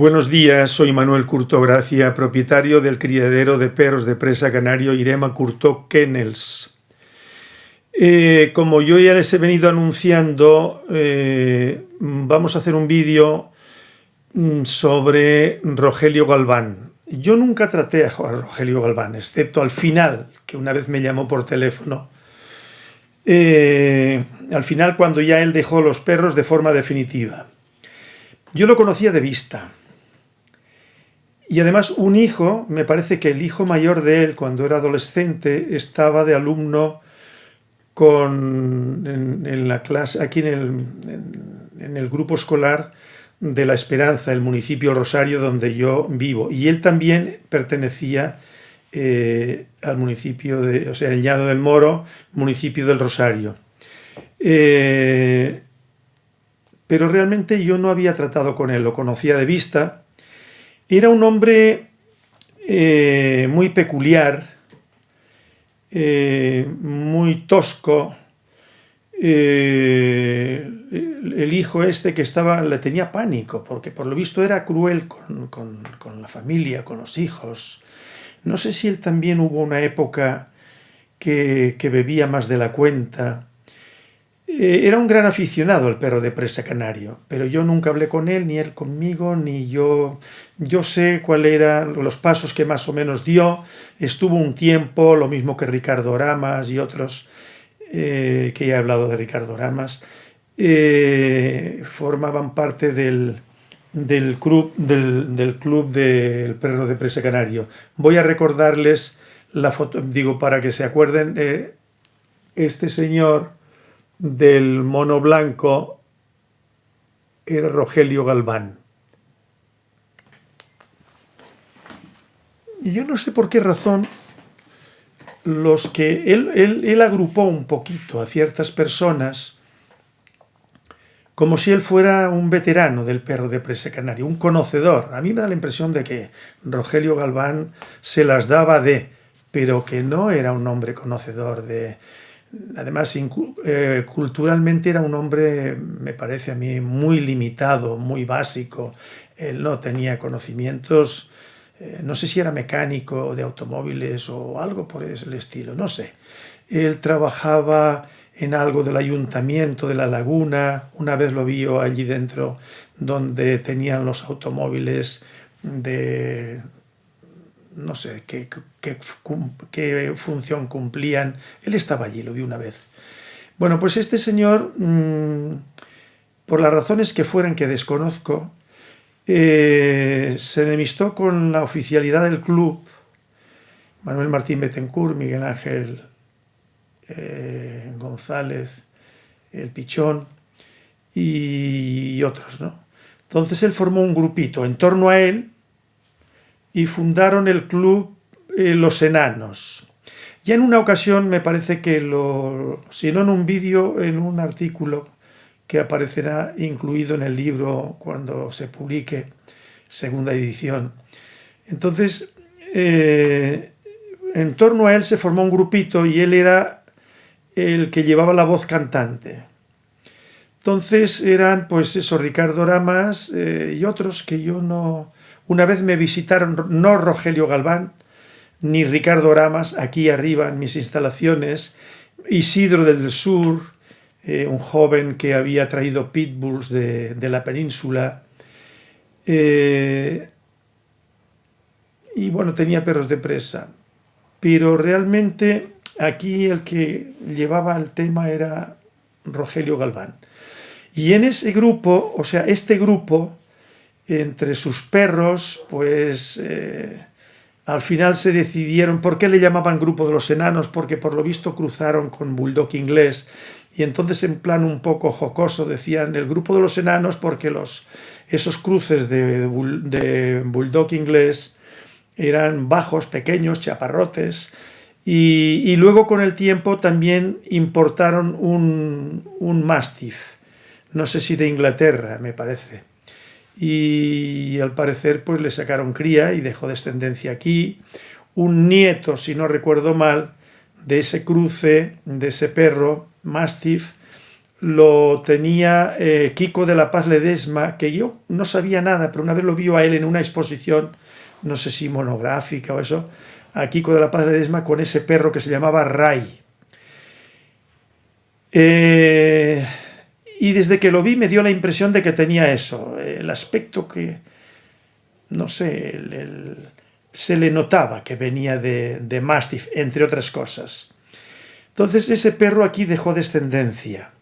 Buenos días, soy Manuel Curto Gracia, propietario del criadero de perros de presa canario Irema Curto Kennels. Eh, como yo ya les he venido anunciando, eh, vamos a hacer un vídeo mm, sobre Rogelio Galván. Yo nunca traté a Rogelio Galván, excepto al final, que una vez me llamó por teléfono. Eh, al final, cuando ya él dejó los perros de forma definitiva. Yo lo conocía de vista. Y además un hijo, me parece que el hijo mayor de él, cuando era adolescente, estaba de alumno con, en, la clase, aquí en el, en, el, grupo escolar de La Esperanza, el municipio Rosario donde yo vivo. Y él también pertenecía eh, al municipio de, o sea, el Llano del Moro, municipio del Rosario. Eh, pero realmente yo no había tratado con él, lo conocía de vista. Era un hombre eh, muy peculiar, eh, muy tosco. Eh, el hijo este que estaba, le tenía pánico, porque por lo visto era cruel con, la familia, con los hijos. No sé si él también hubo una época que bebía más de la cuenta, eh, era un gran aficionado el perro de presa canario, pero yo nunca hablé con él, ni él conmigo, ni yo... Yo sé cuáles eran los pasos que más o menos dio. Estuvo un tiempo, lo mismo que Ricardo Ramas y otros, eh, que ya he hablado de Ricardo Ramas, eh, formaban parte del, club, del, del, club del perro de presa canario. Voy a recordarles la foto, digo, para que se acuerden, este señor del mono blanco era Rogelio Galván. Y yo no sé por qué razón los que él, él, agrupó un poquito a ciertas personas como si él fuera un veterano del perro de presa canario, un conocedor. A mí me da la impresión de que Rogelio Galván se las daba de, pero que no era un hombre conocedor de, Además, eh, culturalmente era un hombre, me parece a mí, muy limitado, muy básico. Él no tenía conocimientos, eh, no sé si era mecánico de automóviles o algo por el estilo, no sé. Él trabajaba en algo del ayuntamiento de La Laguna, una vez lo vio allí dentro donde tenían los automóviles de no sé qué, qué, función cumplían. Él estaba allí, lo vi una vez. Bueno, pues este señor, mm, por las razones que fueran que desconozco, eh, se enemistó con la oficialidad del club, Manuel Martín Betancourt, Miguel Ángel eh, González, El Pichón y otros, ¿no? Entonces él formó un grupito en torno a él, y fundaron el club eh, Los Enanos. Ya en una ocasión me parece que lo, si no en un vídeo, en un artículo que aparecerá incluido en el libro cuando se publique, segunda edición. Entonces, eh, en torno a él se formó un grupito y él era el que llevaba la voz cantante. Entonces eran, pues eso, Ricardo Ramas eh, y otros que yo no, una vez me visitaron no Rogelio Galván, ni Ricardo Ramas, aquí arriba en mis instalaciones, Isidro del Sur, eh, un joven que había traído pitbulls de, la península, eh, y bueno, tenía perros de presa. Pero realmente aquí el que llevaba el tema era Rogelio Galván. Y en ese grupo, o sea, este grupo entre sus perros, pues eh, al final se decidieron, ¿por qué le llamaban grupo de los enanos? Porque por lo visto cruzaron con bulldog inglés. Y entonces en plan un poco jocoso decían el grupo de los enanos porque los, esos cruces de, bulldog inglés eran bajos, pequeños, chaparrotes, y, luego con el tiempo también importaron un, un mastiff, no sé si de Inglaterra, me parece y al parecer pues le sacaron cría y dejó descendencia aquí. Un nieto, si no recuerdo mal, de ese cruce, de ese perro, Mastiff, lo tenía eh, Kiko de la Paz Ledesma, que yo no sabía nada, pero una vez lo vio a él en una exposición, no sé si monográfica o eso, a Kiko de la Paz Ledesma con ese perro que se llamaba Ray. Eh, y desde que lo vi me dio la impresión de que tenía eso, el aspecto que, no sé, se le notaba que venía de, de Mastiff, entre otras cosas. Entonces ese perro aquí dejó descendencia.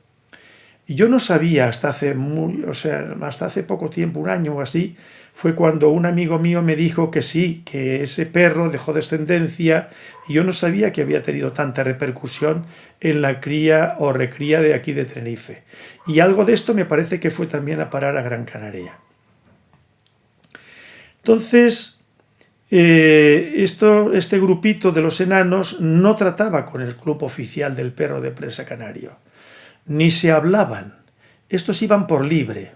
Y yo no sabía hasta hace, muy, o sea, hasta hace poco tiempo, un año o así, fue cuando un amigo mío me dijo que sí, que ese perro dejó descendencia y yo no sabía que había tenido tanta repercusión en la cría o recría de aquí de Tenerife. Y algo de esto me parece que fue también a parar a Gran Canaria. Entonces, eh, esto, este grupito de los enanos no trataba con el club oficial del perro de presa canario, ni se hablaban. Estos iban por libre.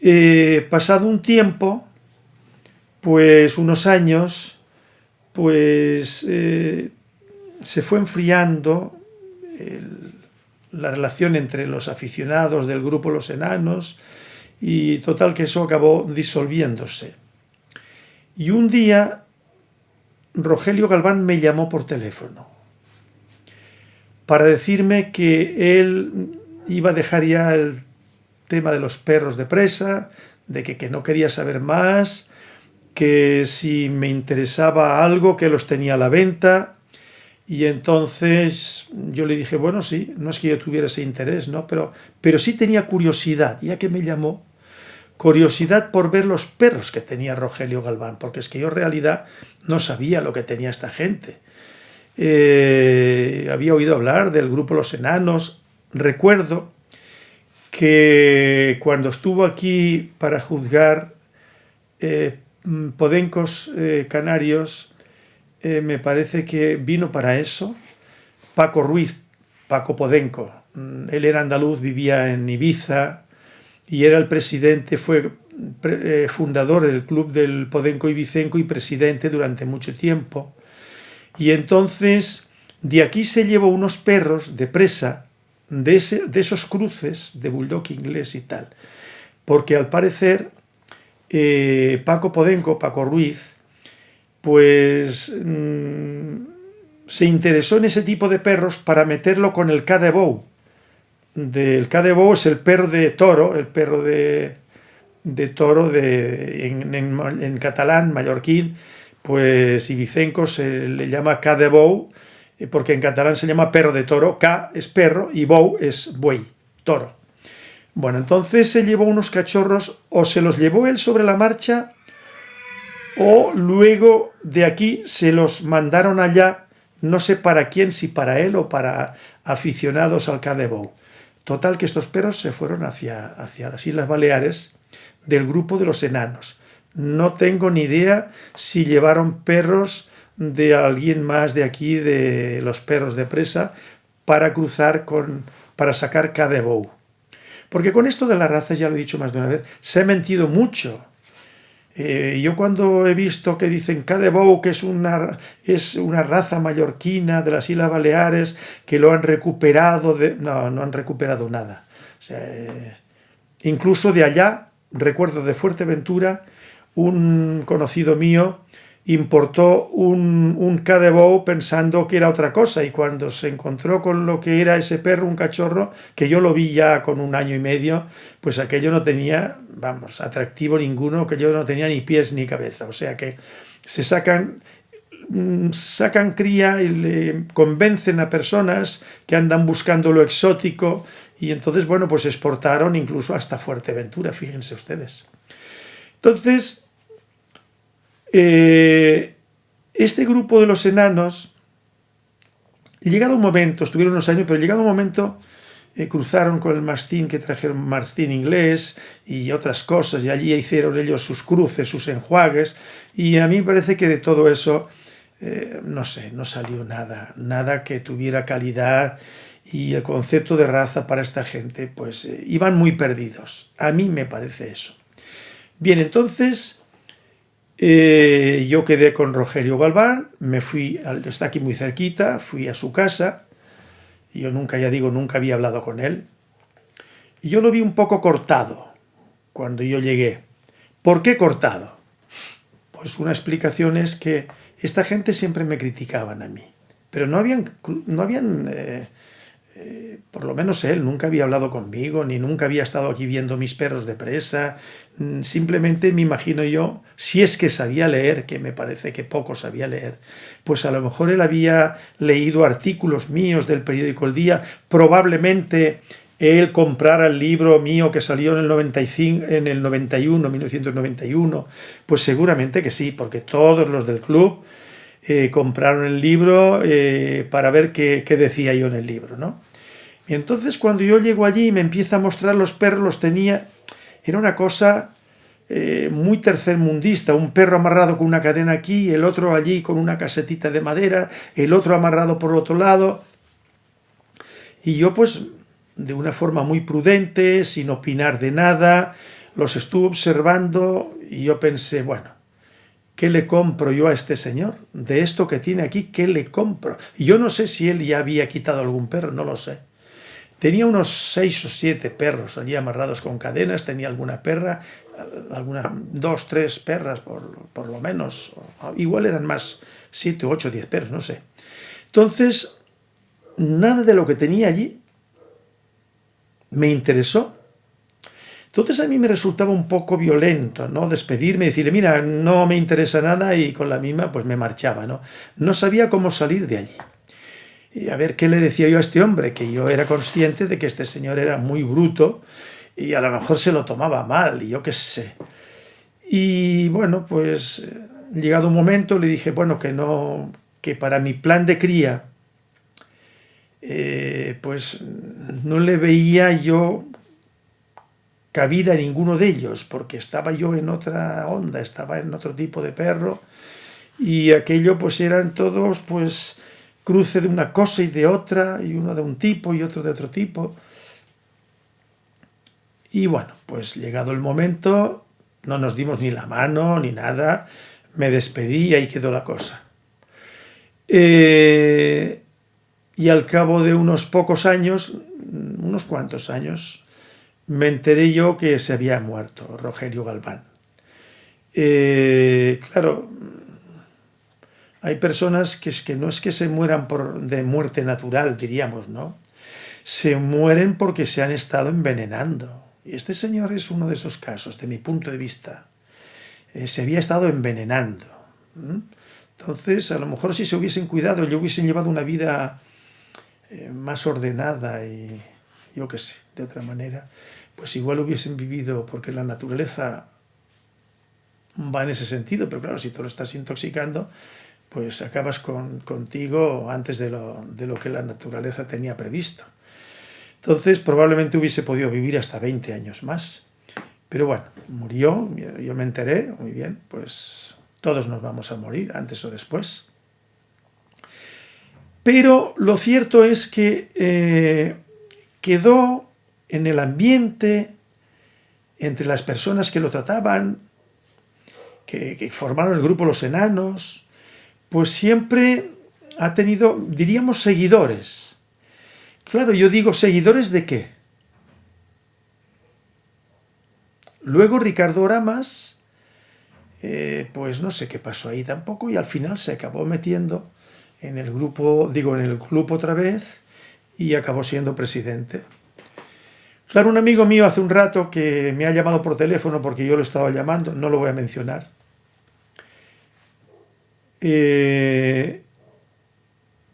Eh, pasado un tiempo, pues unos años, pues eh, se fue enfriando la relación entre los aficionados del grupo Los Enanos y total que eso acabó disolviéndose. Y un día Rogelio Galván me llamó por teléfono para decirme que él iba a dejar ya el tema de los perros de presa, de que, que no quería saber más, que si me interesaba algo, que los tenía a la venta. Y entonces yo le dije, bueno, sí, no es que yo tuviera ese interés, ¿no? Pero, pero sí tenía curiosidad, ya que me llamó, curiosidad por ver los perros que tenía Rogelio Galván, porque es que yo en realidad no sabía lo que tenía esta gente. Eh, había oído hablar del grupo Los Enanos. Recuerdo que cuando estuvo aquí para juzgar eh, podencos eh, canarios, eh, me parece que vino para eso Paco Ruiz, Paco Podenco. Mm, él era andaluz, vivía en Ibiza y era el presidente, fue fundador del club del Podenco Ibicenco y presidente durante mucho tiempo. Y entonces de aquí se llevó unos perros de presa de, esos cruces de bulldog inglés y tal. Porque al parecer eh, Paco Podenco, Paco Ruiz, pues mm, se interesó en ese tipo de perros para meterlo con el Cadebou. Del Cadebou es el perro de toro, el perro de, toro de, en, catalán, mallorquín, pues Ibicenco se le llama Cadebou, eh, porque en catalán se llama perro de toro, K es perro y Bou es buey, toro. Bueno, entonces se llevó unos cachorros, o se los llevó él sobre la marcha, o luego de aquí se los mandaron allá, no sé para quién, si para él o para aficionados al Cadebou. Total que estos perros se fueron hacia, hacia las Islas Baleares del grupo de los enanos. No tengo ni idea si llevaron perros de alguien más de aquí, de los perros de presa, para cruzar con, para sacar Cadebou. Porque con esto de la raza, ya lo he dicho más de una vez, se ha mentido mucho. Eh, yo cuando he visto que dicen Cadebou, que es una, es una raza mallorquina de las Islas Baleares, que lo han recuperado, de, no, no han recuperado nada. Eh, incluso de allá, recuerdo de Fuerteventura, un conocido mío importó un, un cadebou pensando que era otra cosa y cuando se encontró con lo que era ese perro, un cachorro, que yo lo vi ya con un año y medio, pues aquello no tenía, vamos, atractivo ninguno, que yo no tenía ni pies ni cabeza, o sea que se sacan mm, sacan cría y le convencen a personas que andan buscando lo exótico y entonces, bueno, pues exportaron incluso hasta Fuerteventura, fíjense ustedes. Entonces, eh, este grupo de los enanos, llegado un momento, estuvieron unos años, pero llegado un momento eh, cruzaron con el mastín que trajeron mastín inglés y otras cosas, y allí hicieron ellos sus cruces, sus enjuagues, y a mí me parece que de todo eso, eh, no sé, no salió nada, nada que tuviera calidad, y el concepto de raza para esta gente, pues iban muy perdidos. A mí me parece eso. Bien, entonces eh, yo quedé con Rogelio Galván, me fui, está aquí muy cerquita, fui a su casa yo nunca, ya digo, nunca había hablado con él, y yo lo vi un poco cortado cuando yo llegué. ¿Por qué cortado? Pues una explicación es que esta gente siempre me criticaban a mí, pero no habían, no habían eh, eh, por lo menos él nunca había hablado conmigo, ni nunca había estado aquí viendo mis perros de presa, mm, simplemente me imagino yo, si es que sabía leer, que me parece que poco sabía leer, pues a lo mejor él había leído artículos míos del periódico El Día, probablemente él comprara el libro mío que salió en el, 95, en el 91, 1991, pues seguramente que sí, porque todos los del club eh, compraron el libro eh, para ver qué, decía yo en el libro, ¿no? Y entonces cuando yo llego allí y me empieza a mostrar los perros, los tenía, era una cosa eh, muy tercermundista, un perro amarrado con una cadena aquí, el otro allí con una casetita de madera, el otro amarrado por otro lado, y yo pues de una forma muy prudente, sin opinar de nada, los estuve observando y yo pensé, bueno, ¿Qué le compro yo a este señor? De esto que tiene aquí, ¿qué le compro? yo no sé si él ya había quitado algún perro, no lo sé. Tenía unos seis o siete perros allí amarrados con cadenas, tenía alguna perra, alguna, dos, tres perras por, lo menos. Igual eran más, siete, ocho, diez perros, no sé. Entonces, nada de lo que tenía allí me interesó entonces a mí me resultaba un poco violento, ¿no? Despedirme y decirle, mira, no me interesa nada y con la misma pues me marchaba, ¿no? No sabía cómo salir de allí. Y a ver qué le decía yo a este hombre, que yo era consciente de que este señor era muy bruto y a lo mejor se lo tomaba mal y yo qué sé. Y bueno, pues llegado un momento le dije, bueno, que no, que para mi plan de cría, eh, pues no le veía yo cabida en ninguno de ellos, porque estaba yo en otra onda, estaba en otro tipo de perro, y aquello pues eran todos pues cruce de una cosa y de otra, y uno de un tipo y otro de otro tipo. Y bueno, pues llegado el momento, no nos dimos ni la mano ni nada, me despedí y ahí quedó la cosa. Eh, y al cabo de unos pocos años, unos cuantos años, me enteré yo que se había muerto Rogelio Galván. Eh, claro, hay personas que, es que no es que se mueran por, de muerte natural, diríamos, ¿no? Se mueren porque se han estado envenenando. Y este señor es uno de esos casos, de mi punto de vista. Eh, se había estado envenenando. Entonces, a lo mejor si se hubiesen cuidado, yo hubiesen llevado una vida eh, más ordenada y yo qué sé, de otra manera, pues igual hubiesen vivido, porque la naturaleza va en ese sentido, pero claro, si tú lo estás intoxicando, pues acabas con, contigo antes de lo, de lo que la naturaleza tenía previsto. Entonces probablemente hubiese podido vivir hasta 20 años más. Pero bueno, murió, yo me enteré, muy bien, pues todos nos vamos a morir, antes o después. Pero lo cierto es que eh, quedó en el ambiente, entre las personas que lo trataban, que, formaron el grupo Los Enanos, pues siempre ha tenido, diríamos, seguidores. Claro, yo digo, ¿seguidores de qué? Luego Ricardo Oramas, eh, pues no sé qué pasó ahí tampoco, y al final se acabó metiendo en el grupo, digo, en el club otra vez, y acabó siendo presidente. Claro, un amigo mío hace un rato que me ha llamado por teléfono porque yo lo estaba llamando, no lo voy a mencionar. Eh,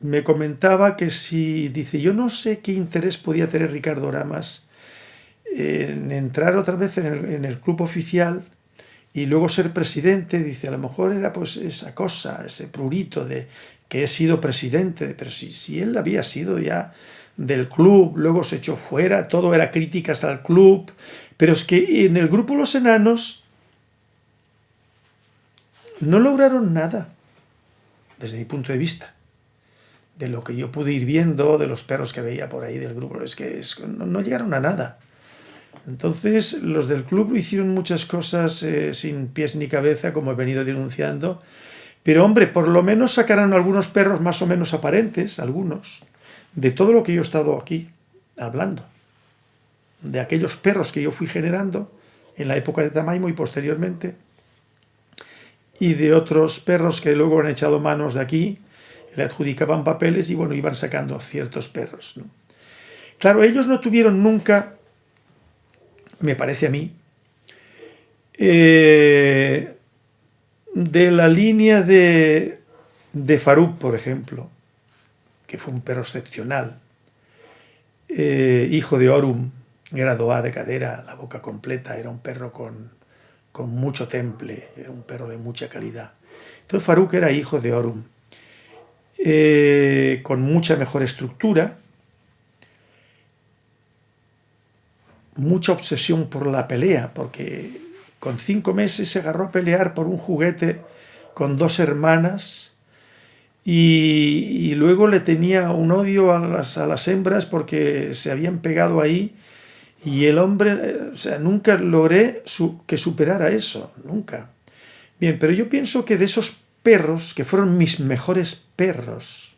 me comentaba que si, dice, yo no sé qué interés podía tener Ricardo Ramas en entrar otra vez en el, en el, club oficial y luego ser presidente, dice, a lo mejor era pues esa cosa, ese prurito de que he sido presidente, pero si, si él había sido ya del club, luego se echó fuera, todo era críticas al club, pero es que en el grupo Los Enanos no lograron nada, desde mi punto de vista, de lo que yo pude ir viendo, de los perros que veía por ahí del grupo, es que no, llegaron a nada. Entonces los del club hicieron muchas cosas eh, sin pies ni cabeza, como he venido denunciando, pero hombre, por lo menos sacaron algunos perros más o menos aparentes, algunos, de todo lo que yo he estado aquí hablando, de aquellos perros que yo fui generando en la época de Tamaimo y posteriormente, y de otros perros que luego han echado manos de aquí, le adjudicaban papeles y bueno, iban sacando ciertos perros. Claro, ellos no tuvieron nunca, me parece a mí, eh, de la línea de, de Faruk, por ejemplo, que fue un perro excepcional, eh, hijo de Orum, era doa de cadera, la boca completa, era un perro con, con mucho temple, un perro de mucha calidad. Entonces Faruk era hijo de Orum, eh, con mucha mejor estructura, mucha obsesión por la pelea, porque con cinco meses se agarró a pelear por un juguete con dos hermanas y, luego le tenía un odio a las, a las, hembras porque se habían pegado ahí y el hombre, o sea, nunca logré que superara eso, nunca. Bien, pero yo pienso que de esos perros, que fueron mis mejores perros,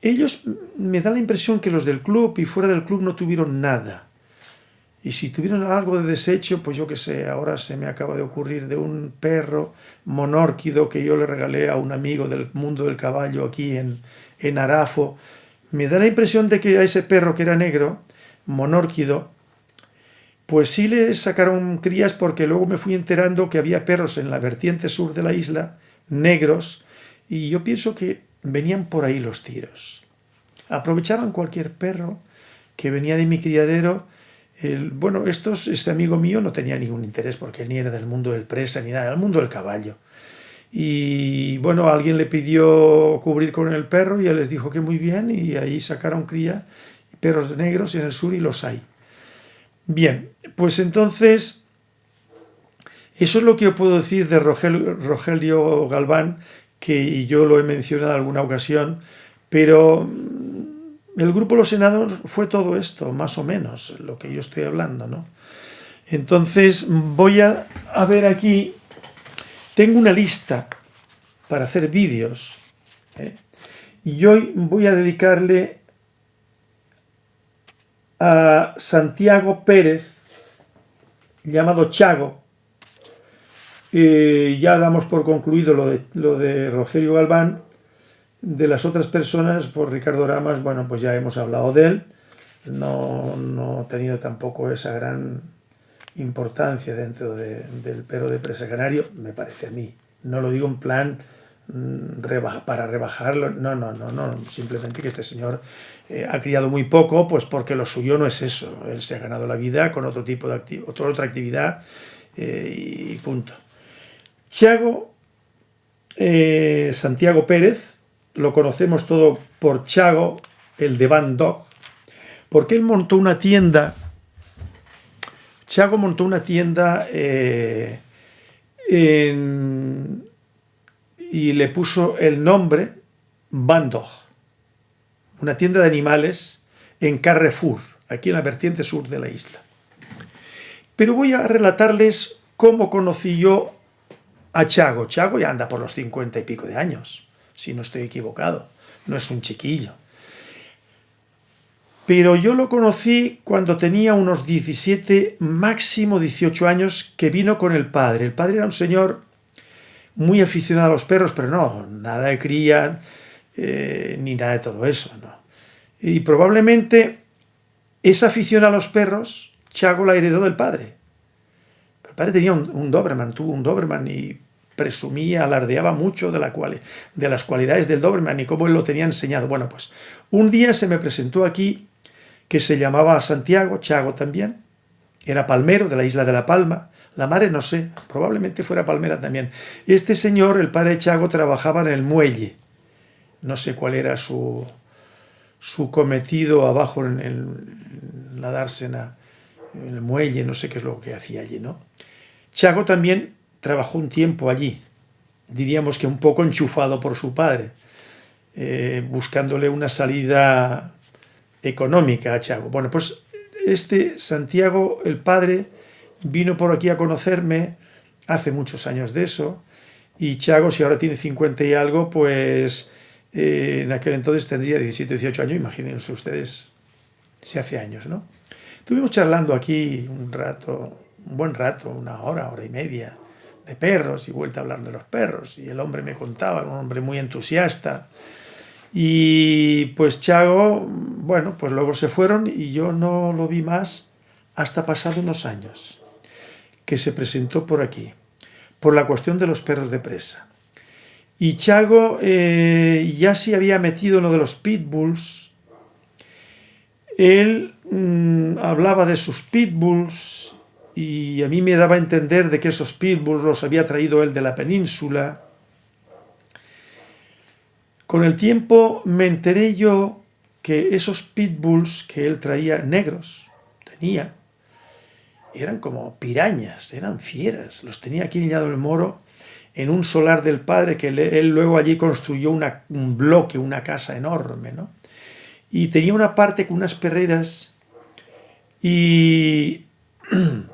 ellos me da la impresión que los del club y fuera del club no tuvieron nada. Y si tuvieron algo de desecho, pues yo qué sé, ahora se me acaba de ocurrir de un perro monórquido que yo le regalé a un amigo del mundo del caballo aquí en, en Arafo. Me da la impresión de que a ese perro que era negro, monórquido, pues sí le sacaron crías porque luego me fui enterando que había perros en la vertiente sur de la isla, negros, y yo pienso que venían por ahí los tiros. Aprovechaban cualquier perro que venía de mi criadero bueno, este amigo mío no tenía ningún interés porque él ni era del mundo del presa ni nada, del mundo del caballo. Y bueno, alguien le pidió cubrir con el perro y él les dijo que muy bien y ahí sacaron cría, perros negros en el sur y los hay. Bien, pues entonces, eso es lo que yo puedo decir de Rogelio Galván, que yo lo he mencionado en alguna ocasión, pero el grupo Los Senados fue todo esto, más o menos, lo que yo estoy hablando, ¿no? Entonces voy a, ver aquí, tengo una lista para hacer vídeos, ¿eh? y hoy voy a dedicarle a Santiago Pérez, llamado Chago, eh, ya damos por concluido lo de, lo de Rogelio Galván, de las otras personas, por Ricardo Ramas, bueno, pues ya hemos hablado de él. No, no ha tenido tampoco esa gran importancia dentro del perro de presa canario, me parece a mí. No lo digo en plan mm, para rebajarlo, no, no, no, no, simplemente que este señor eh, ha criado muy poco, pues porque lo suyo no es eso, él se ha ganado la vida con otro tipo de otra, otra actividad eh, y punto. Chago eh, Santiago Pérez, lo conocemos todo por Chago, el de Van Dog, porque él montó una tienda, Chago montó una tienda eh, y le puso el nombre Van Dog, una tienda de animales en Carrefour, aquí en la vertiente sur de la isla. Pero voy a relatarles cómo conocí yo a Chago. Chago ya anda por los cincuenta y pico de años si no estoy equivocado. No es un chiquillo. Pero yo lo conocí cuando tenía unos 17, máximo 18 años, que vino con el padre. El padre era un señor muy aficionado a los perros, pero no, nada de cría, eh, ni nada de todo eso. Y probablemente esa afición a los perros, Chago la heredó del padre. El padre tenía un, un Doberman, tuvo un Doberman y presumía, alardeaba mucho de, la cual, de las cualidades del Doberman y cómo él lo tenía enseñado. Bueno, pues un día se me presentó aquí que se llamaba Santiago, Chago también, era palmero de la isla de La Palma, la madre no sé, probablemente fuera palmera también. Este señor, el padre Chago, trabajaba en el muelle, no sé cuál era su, su cometido abajo en, en la dársena, en el muelle, no sé qué es lo que hacía allí, ¿no? Chago también trabajó un tiempo allí, diríamos que un poco enchufado por su padre, eh, buscándole una salida económica a Chago. Bueno, pues este Santiago, el padre, vino por aquí a conocerme hace muchos años de eso, y Chago, si ahora tiene 50 y algo, pues Eh, en aquel entonces tendría 17, 18 años, imagínense ustedes si hace años, ¿no? Estuvimos charlando aquí un rato, un buen rato, una hora, hora y media, de perros y vuelta a hablar de los perros. Y el hombre me contaba, un hombre muy entusiasta. Y pues Chago, bueno, pues luego se fueron y yo no lo vi más hasta pasado unos años, que se presentó por aquí, por la cuestión de los perros de presa. Y Chago eh, ya se había metido en lo de los pitbulls. Él mm, hablaba de sus pitbulls y a mí me daba a entender de que esos pitbulls los había traído él de la península. Con el tiempo me enteré yo que esos pitbulls que él traía negros, tenía, eran como pirañas, eran fieras. Los tenía aquí en del Moro en un solar del padre que él luego allí construyó un bloque, una casa enorme, ¿no? Y tenía una parte con unas perreras y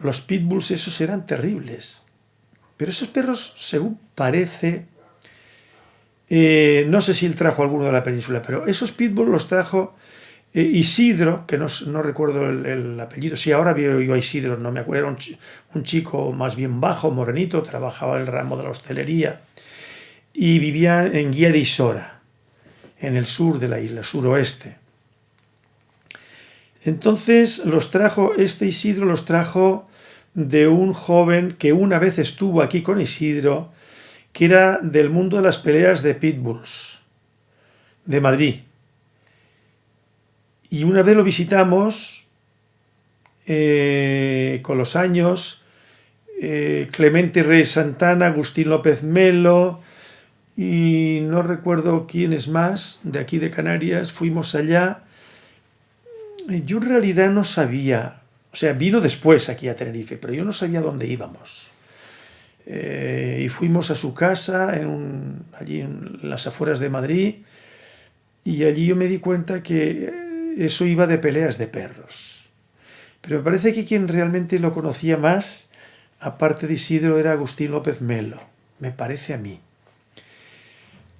los pitbulls esos eran terribles. Pero esos perros, según parece, eh, no sé si él trajo alguno de la península, pero esos pitbulls los trajo eh, Isidro, que no, recuerdo el, apellido, sí, ahora veo yo a Isidro, no me acuerdo, era un, chico más bien bajo, morenito, trabajaba en el ramo de la hostelería y vivía en Guía de Isora, en el sur de la isla, suroeste. Entonces los trajo, este Isidro los trajo de un joven que una vez estuvo aquí con Isidro, que era del mundo de las peleas de pitbulls, de Madrid. Y una vez lo visitamos, eh, con los años, eh, Clemente Rey Santana, Agustín López Melo, y no recuerdo quiénes más, de aquí de Canarias, fuimos allá. Yo en realidad no sabía o sea, vino después aquí a Tenerife, pero yo no sabía dónde íbamos. Eh, y fuimos a su casa, en allí en las afueras de Madrid, y allí yo me di cuenta que eso iba de peleas de perros. Pero me parece que quien realmente lo conocía más, aparte de Isidro, era Agustín López Melo, me parece a mí.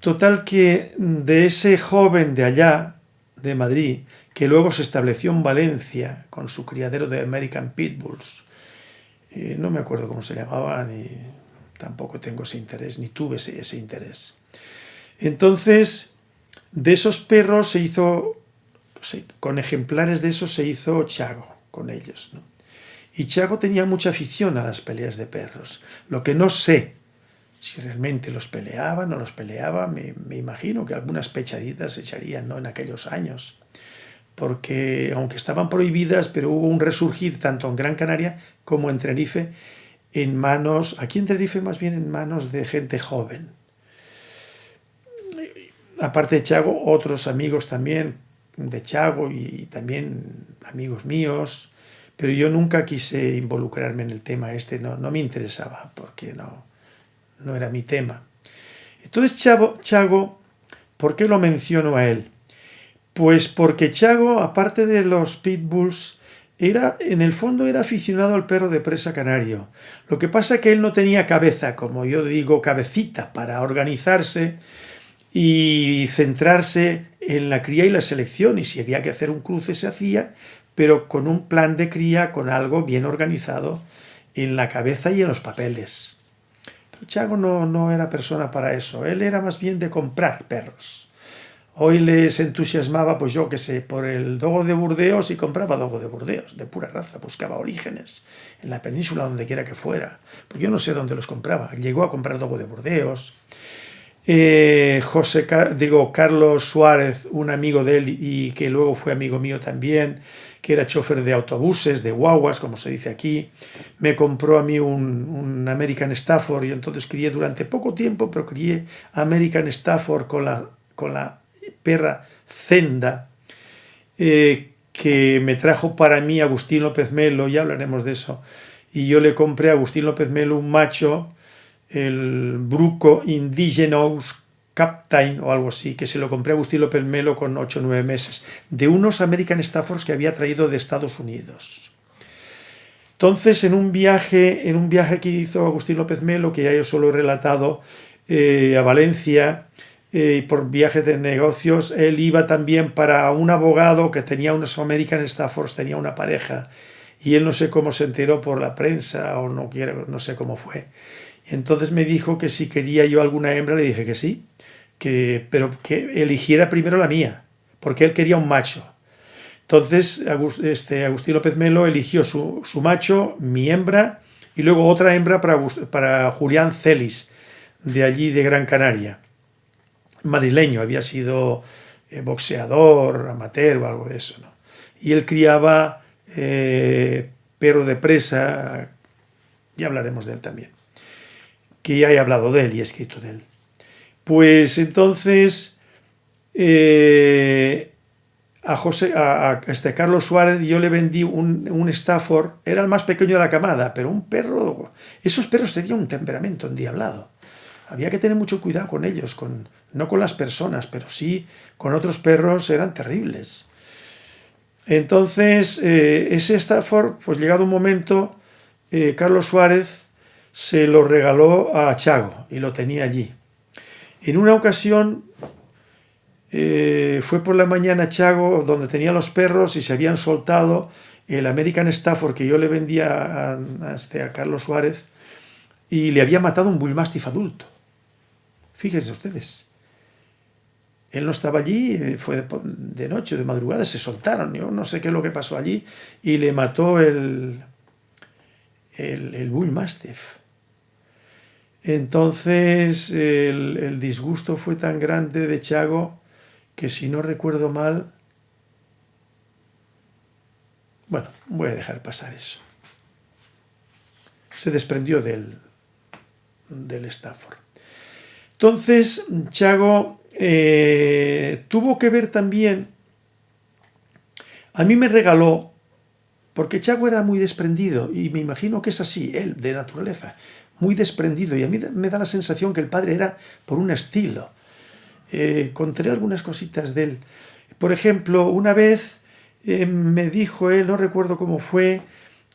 Total que de ese joven de allá, de Madrid, que luego se estableció en Valencia con su criadero de American Pitbulls. no me acuerdo cómo se llamaban y tampoco tengo ese interés, ni tuve ese, interés. Entonces, de esos perros se hizo, con ejemplares de esos se hizo Chago, con ellos. Y Chago tenía mucha afición a las peleas de perros. Lo que no sé si realmente los peleaban o los peleaba, me, me imagino que algunas pechaditas se echarían ¿no? en aquellos años porque aunque estaban prohibidas, pero hubo un resurgir tanto en Gran Canaria como en Tenerife, en manos, aquí en Tenerife más bien en manos de gente joven. Aparte de Chago, otros amigos también de Chago y también amigos míos, pero yo nunca quise involucrarme en el tema este, no, no me interesaba, porque no, no era mi tema. Entonces Chago, Chago, ¿por qué lo menciono a él? Pues porque Chago, aparte de los pitbulls, era, en el fondo era aficionado al perro de presa canario. Lo que pasa es que él no tenía cabeza, como yo digo, cabecita, para organizarse y centrarse en la cría y la selección. Y si había que hacer un cruce se hacía, pero con un plan de cría, con algo bien organizado en la cabeza y en los papeles. Pero Chago no, no era persona para eso. Él era más bien de comprar perros. Hoy les entusiasmaba, pues yo que sé, por el dogo de Burdeos y compraba dogo de Burdeos, de pura raza, buscaba orígenes en la península, donde quiera que fuera. Pues yo no sé dónde los compraba. Llegó a comprar dogo de Burdeos. Eh, José, digo, Carlos Suárez, un amigo de él y que luego fue amigo mío también, que era chofer de autobuses, de guaguas, como se dice aquí, me compró a mí un, un American Stafford y entonces crié durante poco tiempo, pero crié American Stafford con la, con la perra Zenda, eh, que me trajo para mí Agustín López Melo, ya hablaremos de eso, y yo le compré a Agustín López Melo un macho, el Bruco Indigenous Captain o algo así, que se lo compré a Agustín López Melo con 8 o 9 meses, de unos American Staffords que había traído de Estados Unidos. Entonces, en un viaje, en un viaje que hizo Agustín López Melo, que ya yo solo he relatado, eh, a Valencia, eh, por viajes de negocios, él iba también para un abogado que tenía unos American Staffords, tenía una pareja, y él no sé cómo se enteró por la prensa o no quiero, no sé cómo fue. Entonces me dijo que si quería yo alguna hembra, le dije que sí, que, pero que eligiera primero la mía, porque él quería un macho. Entonces este, Agustín López Melo eligió su, macho, mi hembra, y luego otra hembra para, para Julián Celis, de allí de Gran Canaria madrileño, había sido eh, boxeador, amateur o algo de eso. ¿no? Y él criaba eh, perro de presa, ya hablaremos de él también, que ya he hablado de él y he escrito de él. Pues entonces eh, a, José, a, este Carlos Suárez yo le vendí un, un, Stafford, era el más pequeño de la camada, pero un perro, esos perros tenían un temperamento endiablado. Había que tener mucho cuidado con ellos, con, no con las personas, pero sí con otros perros eran terribles. Entonces, eh, ese Stafford, pues llegado un momento, eh, Carlos Suárez se lo regaló a Chago y lo tenía allí. En una ocasión eh, fue por la mañana Chago donde tenía los perros y se habían soltado el American Stafford que yo le vendía a, este, a Carlos Suárez y le había matado un Bullmastiff adulto. Fíjense ustedes. Él no estaba allí, eh, fue de noche, de madrugada, se soltaron, yo no sé qué es lo que pasó allí, y le mató el, el, Bull Mastiff. Entonces el, el, disgusto fue tan grande de Chago que si no recuerdo mal, bueno, voy a dejar pasar eso. Se desprendió del, del Stafford. Entonces Chago eh, tuvo que ver también, a mí me regaló, porque Chago era muy desprendido, y me imagino que es así, él, de naturaleza, muy desprendido, y a mí me da la sensación que el padre era por un estilo. Eh, contaré algunas cositas de él. Por ejemplo, una vez eh, me dijo él, no recuerdo cómo fue,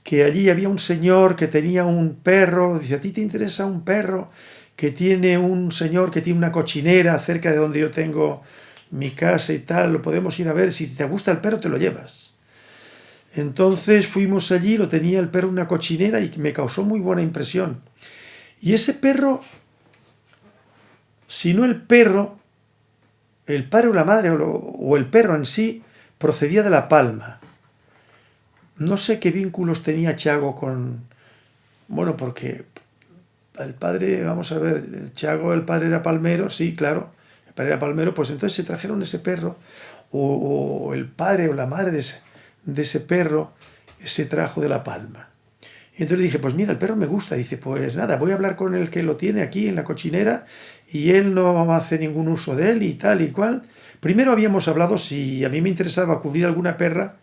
que allí había un señor que tenía un perro, dice, ¿a ti te interesa un perro? Que tiene un señor que tiene una cochinera cerca de donde yo tengo mi casa y tal, lo podemos ir a ver, si te gusta el perro te lo llevas. Entonces fuimos allí, lo tenía el perro una cochinera y me causó muy buena impresión. Y ese perro, si no el perro, el padre o la madre o el perro en sí, procedía de La Palma. No sé qué vínculos tenía Chago con... Bueno, porque el padre, vamos a ver, Chago, el padre era palmero, sí, claro, el padre era palmero, pues entonces se trajeron ese perro, o, el padre o la madre de ese, ese, perro se trajo de La Palma. Y entonces le dije, pues mira, el perro me gusta. Dice, pues nada, voy a hablar con el que lo tiene aquí en la cochinera y él no hace ningún uso de él y tal y cual. Primero habíamos hablado si a mí me interesaba cubrir alguna perra,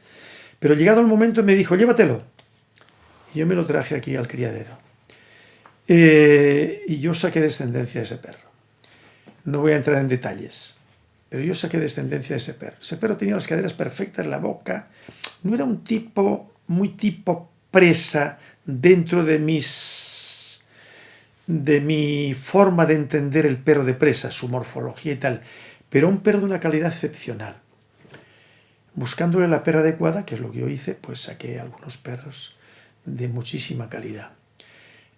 pero llegado el momento me dijo, llévatelo. Y yo me lo traje aquí al criadero. Eh, y yo saqué descendencia de ese perro. No voy a entrar en detalles, pero yo saqué descendencia de ese perro. Ese perro tenía las caderas perfectas, la boca. No era un tipo, muy tipo presa dentro de mis de mi forma de entender el perro de presa, su morfología y tal, pero un perro de una calidad excepcional. Buscándole la perra adecuada, que es lo que yo hice, pues saqué algunos perros de muchísima calidad.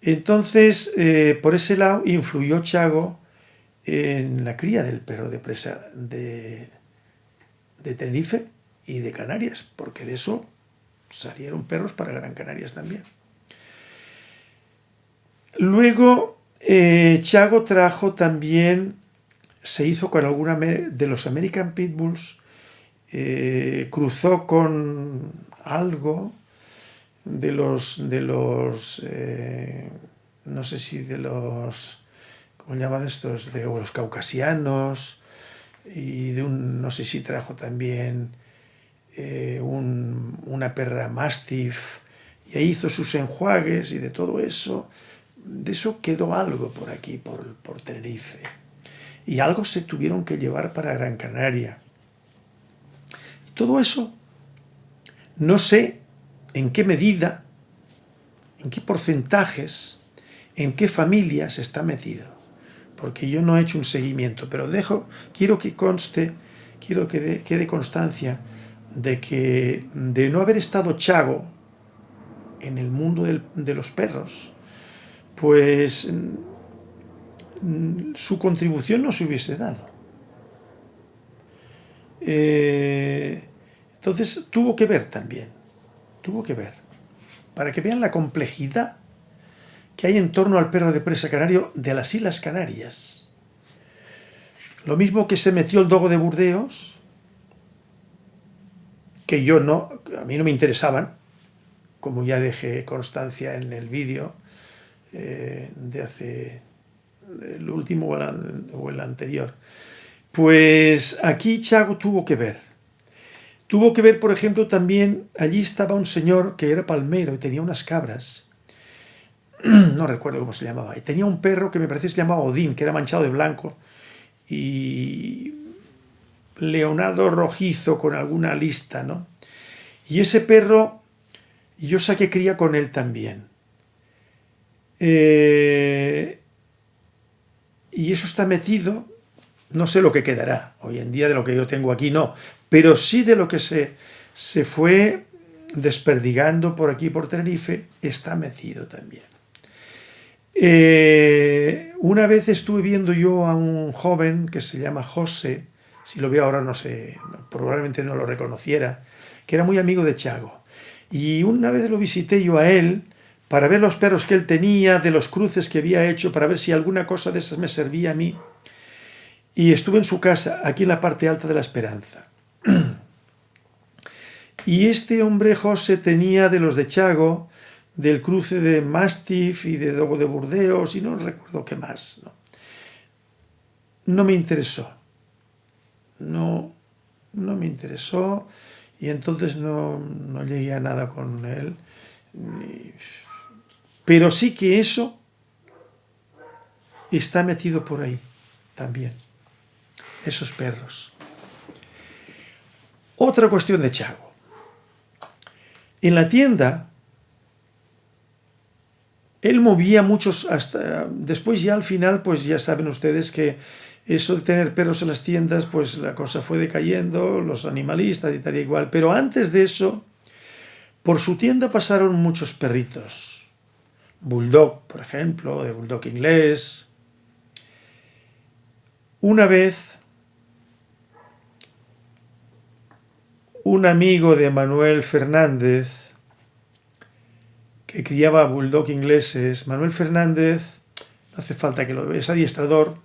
Entonces, eh, por ese lado, influyó Chago en la cría del perro de presa de, Tenerife y de Canarias, porque de eso salieron perros para Gran Canarias también. Luego, eh, Chago trajo también, se hizo con alguna de los American Pitbulls, eh, cruzó con algo, de los, de los eh, no sé si de los, ¿cómo llaman estos? De los caucasianos y de un, no sé si trajo también eh, un, una perra mastiff y ahí hizo sus enjuagues y de todo eso, de eso quedó algo por aquí, por, por Tenerife. Y algo se tuvieron que llevar para Gran Canaria. Todo eso, no sé en qué medida, en qué porcentajes, en qué familias está metido. porque yo no he hecho un seguimiento, pero dejo, quiero que conste, quiero que quede constancia de que de no haber estado Chago en el mundo de los perros, pues su contribución no se hubiese dado. Eh, entonces tuvo que ver también, tuvo que ver, para que vean la complejidad que hay en torno al perro de presa canario de las Islas Canarias. Lo mismo que se metió el dogo de Burdeos, que yo no, a mí no me interesaban, como ya dejé constancia en el vídeo eh, de hace el último o el, anterior. Pues aquí Chago tuvo que ver. Tuvo que ver, por ejemplo, también, allí estaba un señor que era palmero y tenía unas cabras no recuerdo cómo se llamaba, y tenía un perro que me parece que se llamaba Odín, que era manchado de blanco, y leonado rojizo con alguna lista, ¿no? Y ese perro, yo saqué cría con él también. Eh, y eso está metido, no sé lo que quedará, hoy en día de lo que yo tengo aquí no, pero sí de lo que se, se fue desperdigando por aquí por Tenerife, está metido también. Eh, una vez estuve viendo yo a un joven que se llama José, si lo veo ahora no sé, probablemente no lo reconociera, que era muy amigo de Chago. Y una vez lo visité yo a él para ver los perros que él tenía, de los cruces que había hecho, para ver si alguna cosa de esas me servía a mí. Y estuve en su casa, aquí en la parte alta de la Esperanza. Y este hombre José tenía de los de Chago, del cruce de Mastiff y de Dogo de Burdeos y no recuerdo qué más. No, me interesó. No, no me interesó y entonces no, no llegué a nada con él. Pero sí que eso está metido por ahí también. Esos perros. Otra cuestión de Chago. En la tienda él movía muchos hasta... Después ya al final, pues ya saben ustedes que eso de tener perros en las tiendas, pues la cosa fue decayendo, los animalistas y tal igual. Pero antes de eso, por su tienda pasaron muchos perritos. Bulldog, por ejemplo, de Bulldog inglés. Una vez, un amigo de Manuel Fernández, que criaba bulldog ingleses. Manuel Fernández, no hace falta que lo veas, adiestrador.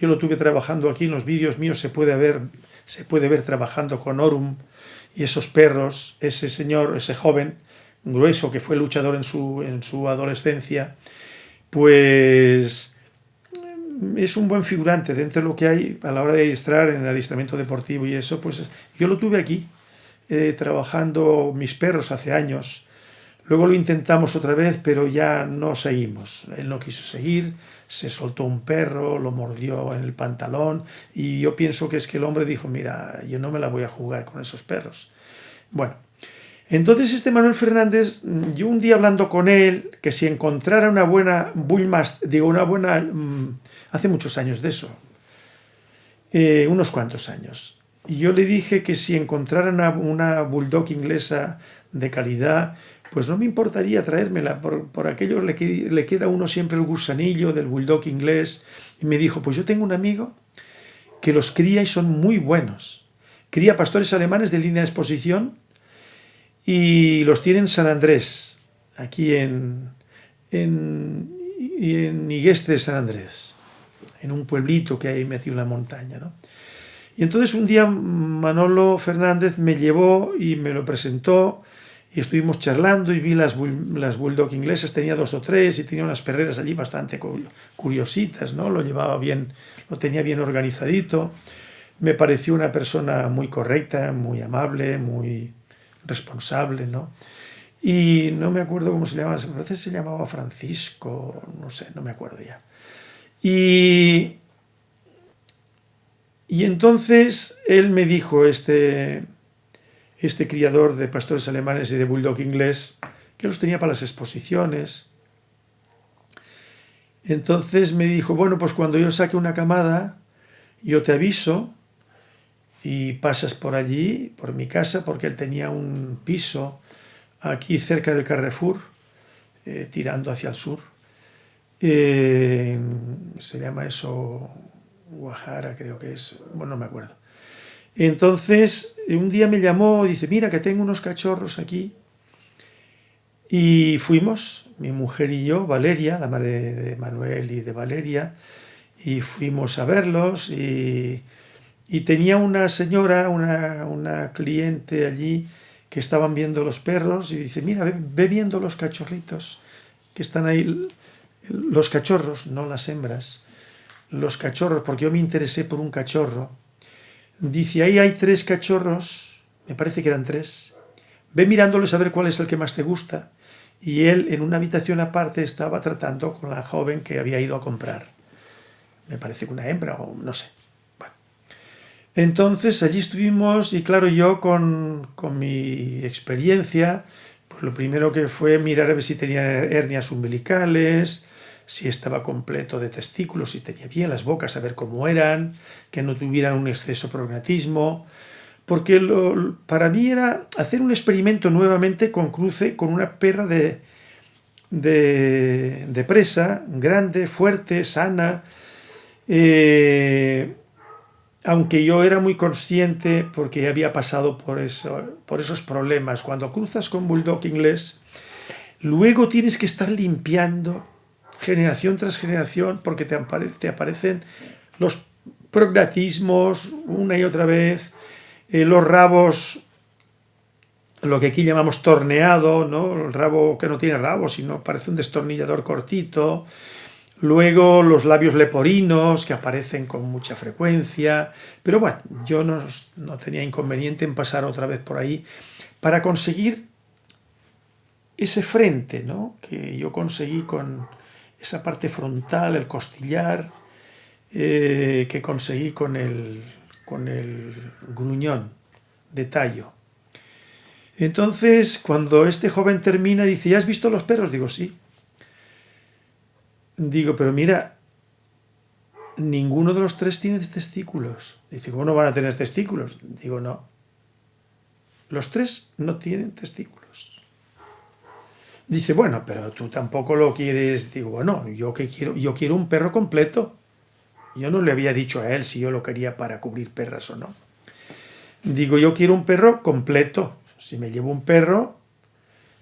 Yo lo tuve trabajando aquí en los vídeos míos, se puede ver, se puede ver trabajando con Orum y esos perros, ese señor, ese joven grueso que fue luchador en su, en su adolescencia, pues es un buen figurante dentro de lo que hay a la hora de adiestrar en el adiestramiento deportivo y eso, pues yo lo tuve aquí, eh, trabajando mis perros hace años, Luego lo intentamos otra vez, pero ya no seguimos. Él no quiso seguir, se soltó un perro, lo mordió en el pantalón y yo pienso que es que el hombre dijo, mira, yo no me la voy a jugar con esos perros. Bueno, entonces este Manuel Fernández, yo un día hablando con él, que si encontrara una buena Bullmastiff, digo, una buena, mm, hace muchos años de eso, eh, unos cuantos años, y yo le dije que si encontrara una, Bulldog inglesa de calidad, pues no me importaría traérmela, por, aquello le, le, queda uno siempre el gusanillo del bulldog inglés. Y me dijo, pues yo tengo un amigo que los cría y son muy buenos. Cría pastores alemanes de línea de exposición y los tiene en San Andrés, aquí en, en, en Igueste de San Andrés, en un pueblito que hay metido en la montaña. ¿no? Y entonces un día Manolo Fernández me llevó y me lo presentó y estuvimos charlando y vi las, las bulldog inglesas, tenía dos o tres y tenía unas perreras allí bastante curiositas, ¿no? Lo llevaba bien, lo tenía bien organizadito. Me pareció una persona muy correcta, muy amable, muy responsable, ¿no? Y no me acuerdo cómo se llamaba, parece que se llamaba Francisco, no sé, no me acuerdo ya. Y, y entonces él me dijo, este, este criador de pastores alemanes y de bulldog inglés, que los tenía para las exposiciones. Entonces me dijo, bueno, pues cuando yo saque una camada, yo te aviso y pasas por allí, por mi casa, porque él tenía un piso aquí cerca del Carrefour, eh, tirando hacia el sur. Eh, se llama eso Guajara, creo que es, bueno, no me acuerdo. Entonces, un día me llamó y dice, mira que tengo unos cachorros aquí. Y fuimos, mi mujer y yo, Valeria, la madre de Manuel y de Valeria, y fuimos a verlos y, tenía una señora, una, cliente allí que estaban viendo los perros y dice, mira, ve, viendo los cachorritos que están ahí, los cachorros, no las hembras, los cachorros, porque yo me interesé por un cachorro Dice, ahí hay tres cachorros, me parece que eran tres. Ve mirándoles a ver cuál es el que más te gusta. Y él en una habitación aparte estaba tratando con la joven que había ido a comprar. Me parece que una hembra o no sé. Entonces allí estuvimos y claro, yo con, con mi experiencia, pues lo primero que fue mirar a ver si tenía hernias umbilicales, si estaba completo de testículos, si tenía bien las bocas, a ver cómo eran, que no tuvieran un exceso prognatismo, porque para mí era hacer un experimento nuevamente con cruce con una perra de, de, presa, grande, fuerte, sana, eh, aunque yo era muy consciente porque había pasado por, eso, por esos problemas, cuando cruzas con bulldog inglés, luego tienes que estar limpiando generación tras generación, porque te, aparecen los prognatismos una y otra vez, eh, los rabos, lo que aquí llamamos torneado, ¿no? el rabo que no tiene rabo, sino parece un destornillador cortito, luego los labios leporinos, que aparecen con mucha frecuencia, pero bueno, yo no, no tenía inconveniente en pasar otra vez por ahí para conseguir ese frente ¿no? que yo conseguí con, esa parte frontal, el costillar, eh, que conseguí con el, con el gruñón de tallo. Entonces, cuando este joven termina, dice, ¿ya has visto los perros? Digo, sí. Digo, pero mira, ninguno de los tres tiene testículos. Dice, ¿cómo no van a tener testículos? Digo, no. Los tres no tienen testículos. Dice, bueno, pero tú tampoco lo quieres. Digo, bueno, yo que quiero, yo quiero un perro completo. Yo no le había dicho a él si yo lo quería para cubrir perras o no. Digo, yo quiero un perro completo. Si me llevo un perro,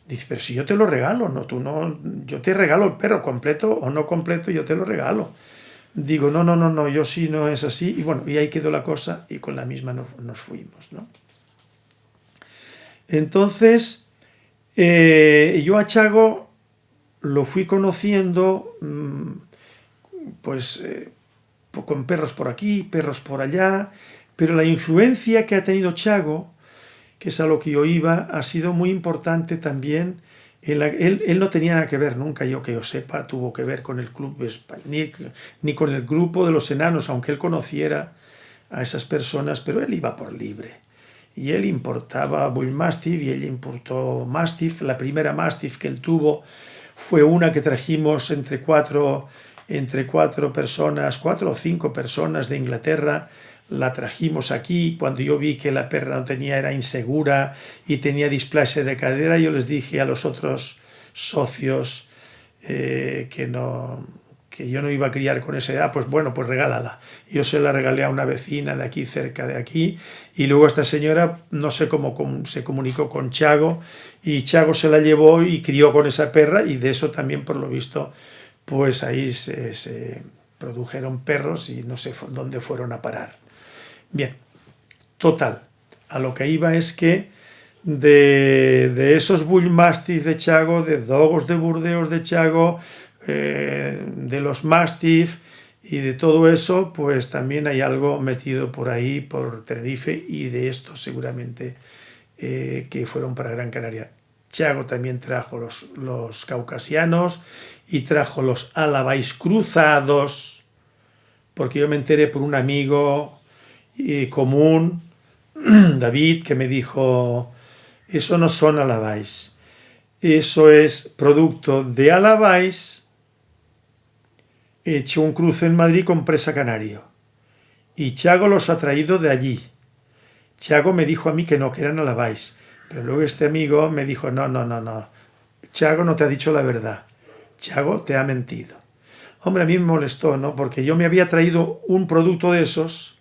dice, pero si yo te lo regalo, no, tú no, yo te regalo el perro completo o no completo, yo te lo regalo. Digo, no, no, no, no, yo sí no es así. Y bueno, y ahí quedó la cosa y con la misma nos, nos fuimos, ¿no? Entonces, eh, yo a Chago lo fui conociendo mm, pues eh, con perros por aquí, perros por allá, pero la influencia que ha tenido Chago, que es a lo que yo iba, ha sido muy importante también. él, no tenía nada que ver nunca, yo que yo sepa, tuvo que ver con el club ni, ni con el grupo de los enanos, aunque él conociera a esas personas, pero él iba por libre y él importaba Bull Mastiff y él importó Mastiff. La primera Mastiff que él tuvo fue una que trajimos entre cuatro, entre cuatro personas, cuatro o cinco personas de Inglaterra, la trajimos aquí, cuando yo vi que la perra no tenía, era insegura y tenía displasia de cadera, yo les dije a los otros socios eh, que no, que yo no iba a criar con esa edad, pues bueno, pues regálala. Yo se la regalé a una vecina de aquí, cerca de aquí, y luego esta señora, no sé cómo se comunicó con Chago, y Chago se la llevó y crió con esa perra, y de eso también, por lo visto, pues ahí se, produjeron perros y no sé dónde fueron a parar. Bien, total, a lo que iba es que de, de esos bullmastiff de Chago, de dogos de Burdeos de Chago, eh, de los Mastiff y de todo eso, pues también hay algo metido por ahí, por Tenerife, y de estos seguramente eh, que fueron para Gran Canaria. Chago también trajo los, caucasianos y trajo los alabais cruzados, porque yo me enteré por un amigo eh, común, David, que me dijo, eso no son alabais, eso es producto de alabais hecho un cruce en Madrid con Presa Canario. Y Chago los ha traído de allí. Chago me dijo a mí que no, que eran alabáis. Pero luego este amigo me dijo, no, no, no, no. Chago no te ha dicho la verdad. Chago te ha mentido. Hombre, a mí me molestó, ¿no? Porque yo me había traído un producto de esos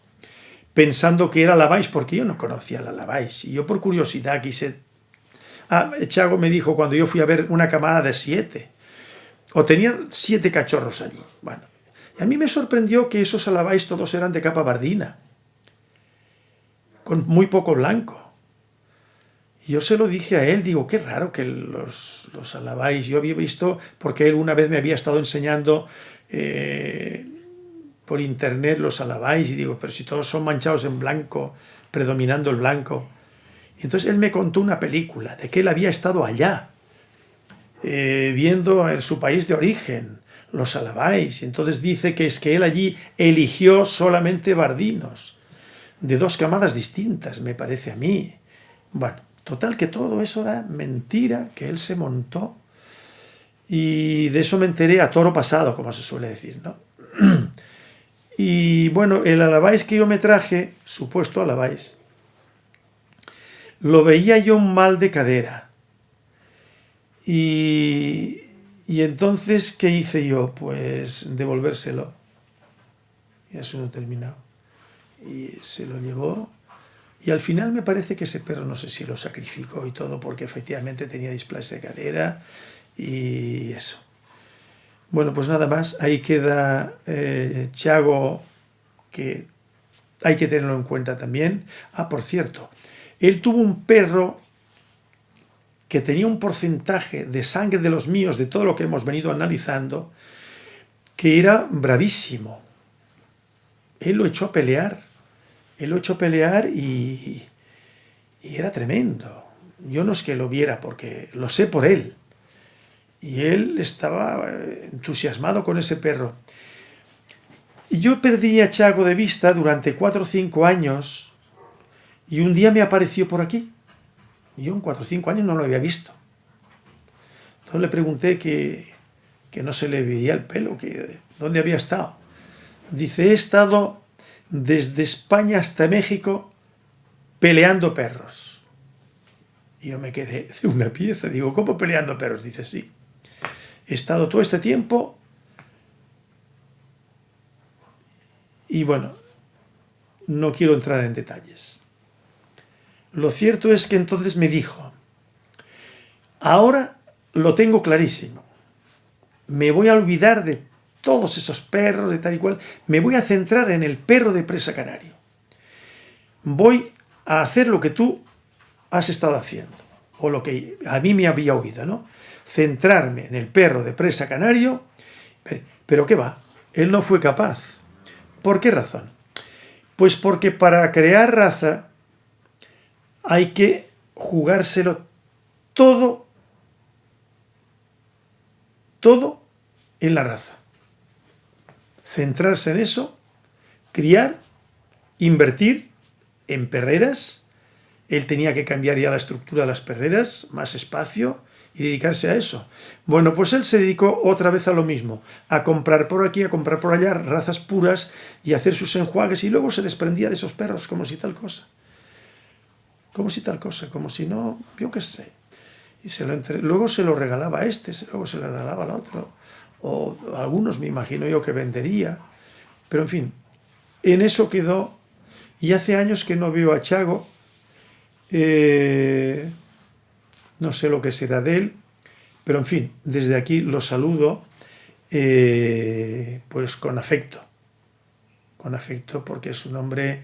pensando que era Lavais, porque yo no conocía la Lavais. Y yo por curiosidad quise... Ah, Chago me dijo cuando yo fui a ver una camada de siete. O tenía siete cachorros allí. Bueno, y a mí me sorprendió que esos alabáis todos eran de capa bardina. Con muy poco blanco. Y yo se lo dije a él, digo, qué raro que los, los alabáis. Yo había visto, porque él una vez me había estado enseñando eh, por internet los alabáis, y digo, pero si todos son manchados en blanco, predominando el blanco. Entonces él me contó una película de que él había estado allá, eh, viendo en su país de origen, los alabáis. Entonces dice que es que él allí eligió solamente bardinos, de dos camadas distintas, me parece a mí. Bueno, Total que todo eso era mentira que él se montó y de eso me enteré a toro pasado, como se suele decir, ¿no? Y bueno, el alabáis que yo me traje, supuesto alabáis, lo veía yo mal de cadera. Y, y entonces, ¿qué hice yo? Pues devolvérselo. Y eso no terminado. Y se lo llevó y al final me parece que ese perro, no sé si lo sacrificó y todo, porque efectivamente tenía displasia de cadera y eso. Bueno, pues nada más, ahí queda eh, Chago, que hay que tenerlo en cuenta también. Ah, por cierto, él tuvo un perro que tenía un porcentaje de sangre de los míos, de todo lo que hemos venido analizando, que era bravísimo. Él lo echó a pelear él lo echó pelear y, y era tremendo. Yo no es que lo viera porque lo sé por él. Y él estaba eh, entusiasmado con ese perro. Y yo perdí a Chago de vista durante cuatro o cinco años y un día me apareció por aquí. Yo en cuatro o cinco años no lo había visto. Entonces le pregunté que, que no se le veía el pelo, que dónde había estado. Dice, he estado desde España hasta México peleando perros. Y yo me quedé de una pieza, digo, ¿cómo peleando perros? Dice, sí. He estado todo este tiempo y bueno, no quiero entrar en detalles. Lo cierto es que entonces me dijo, ahora lo tengo clarísimo, me voy a olvidar de todos esos perros de tal y cual, me voy a centrar en el perro de presa canario. Voy a hacer lo que tú has estado haciendo, o lo que a mí me había oído, ¿no? Centrarme en el perro de presa canario, pero ¿qué va? Él no fue capaz. ¿Por qué razón? Pues porque para crear raza hay que jugárselo todo, todo en la raza centrarse en eso, criar, invertir en perreras. Él tenía que cambiar ya la estructura de las perreras, más espacio y dedicarse a eso. Bueno, pues él se dedicó otra vez a lo mismo, a comprar por aquí, a comprar por allá razas puras y hacer sus enjuagues y luego se desprendía de esos perros como si tal cosa. Como si tal cosa, como si no, yo qué sé. Y se lo luego se lo regalaba a este, luego se lo regalaba al otro. O algunos me imagino yo que vendería, pero en fin, en eso quedó, y hace años que no veo a Chago, eh, no sé lo que será de él, pero en fin, desde aquí lo saludo, eh, pues con afecto, con afecto porque es un hombre,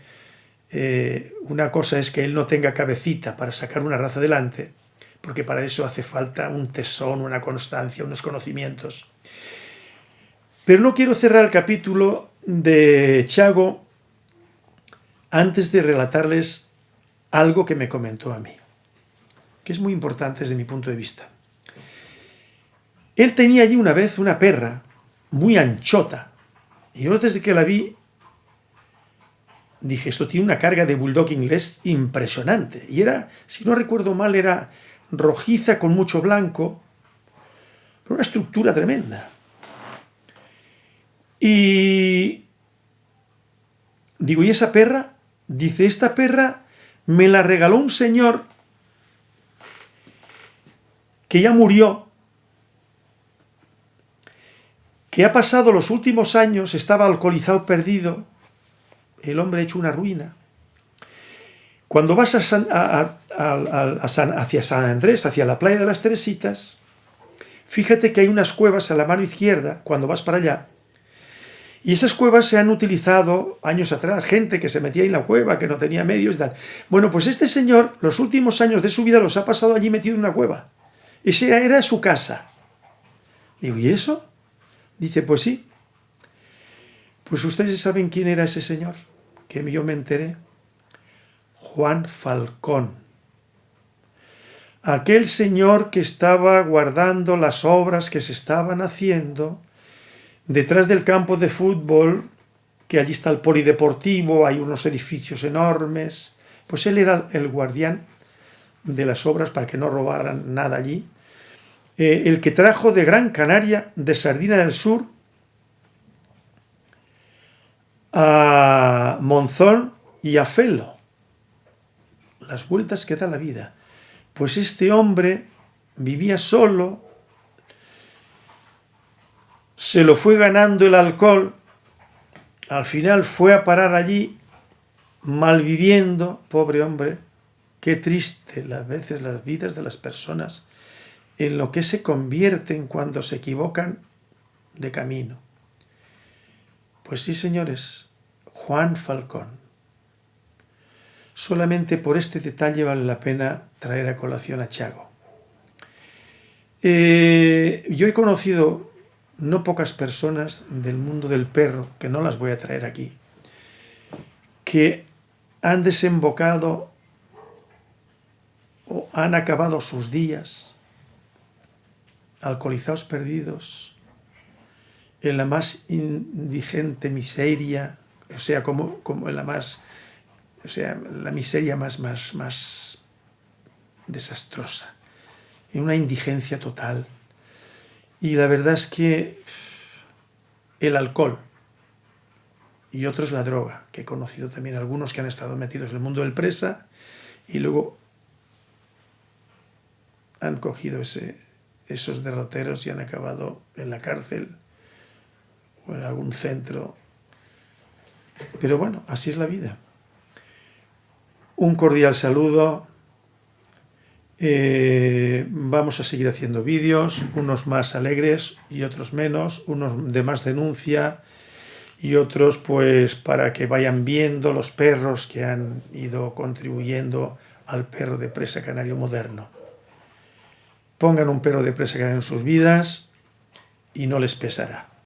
eh, una cosa es que él no tenga cabecita para sacar una raza adelante, porque para eso hace falta un tesón, una constancia, unos conocimientos. Pero no quiero cerrar el capítulo de Chago antes de relatarles algo que me comentó a mí, que es muy importante desde mi punto de vista. Él tenía allí una vez una perra muy anchota, y yo desde que la vi dije, esto tiene una carga de bulldog inglés impresionante. Y era, si no recuerdo mal, era rojiza con mucho blanco, pero una estructura tremenda. Y digo, ¿y esa perra? Dice, esta perra me la regaló un señor que ya murió, que ha pasado los últimos años, estaba alcoholizado, perdido, el hombre hecho una ruina. Cuando vas a hacia San Andrés, hacia la playa de las Teresitas, fíjate que hay unas cuevas a la mano izquierda, cuando vas para allá, y esas cuevas se han utilizado años atrás, gente que se metía en la cueva, que no tenía medios y tal. Bueno, pues este señor, los últimos años de su vida los ha pasado allí metido en una cueva. Esa era su casa. Digo, ¿y eso? Dice, pues sí. Pues ustedes saben quién era ese señor, que yo me enteré. Juan Falcón. Aquel señor que estaba guardando las obras que se estaban haciendo detrás del campo de fútbol, que allí está el polideportivo, hay unos edificios enormes, pues él era el guardián de las obras para que no robaran nada allí, eh, el que trajo de Gran Canaria, de Sardina del Sur, a Monzón y a Felo. Las vueltas que da la vida. Pues este hombre vivía solo, se lo fue ganando el alcohol, al final fue a parar allí, malviviendo, pobre hombre, qué triste las veces las vidas de las personas en lo que se convierten cuando se equivocan de camino. Pues sí, señores, Juan Falcón. Solamente por este detalle vale la pena traer a colación a Chago. Eh, yo he conocido no pocas personas del mundo del perro, que no las voy a traer aquí, que han desembocado o han acabado sus días alcoholizados perdidos, en la más indigente miseria, o sea, como, como en la más, o sea, la miseria más, más, más desastrosa, en una indigencia total, y la verdad es que el alcohol y otros la droga, que he conocido también algunos que han estado metidos en el mundo del presa y luego han cogido ese, esos derroteros y han acabado en la cárcel o en algún centro. Pero bueno, así es la vida. Un cordial saludo eh, vamos a seguir haciendo vídeos, unos más alegres y otros menos, unos de más denuncia y otros pues para que vayan viendo los perros que han ido contribuyendo al perro de presa canario moderno. Pongan un perro de presa canario en sus vidas y no les pesará.